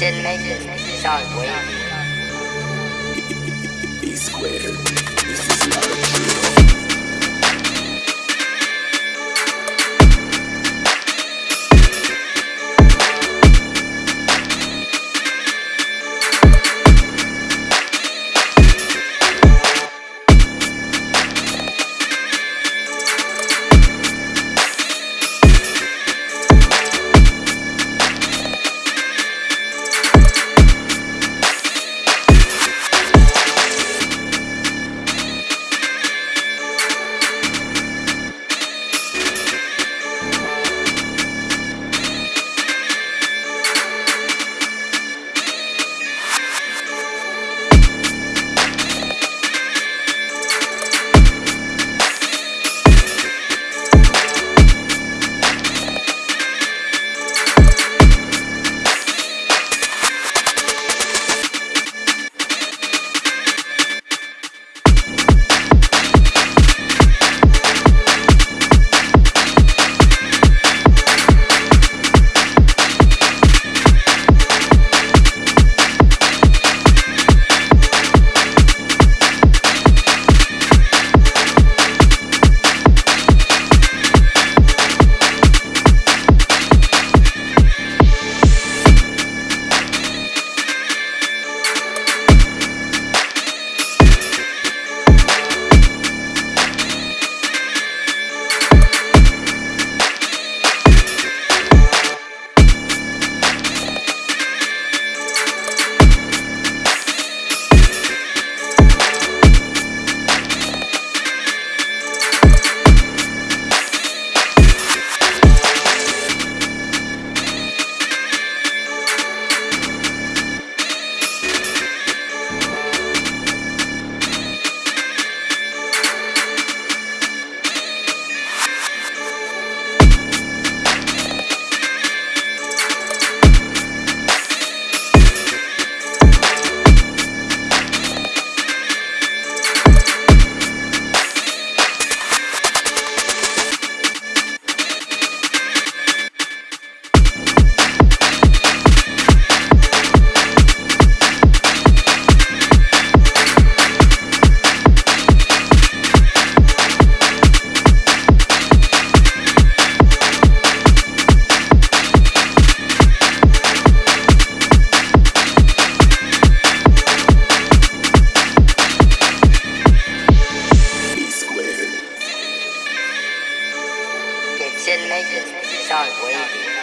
Kitchen makers, sound wavy. B squared. Squared. Kitchen makers, sound wavy.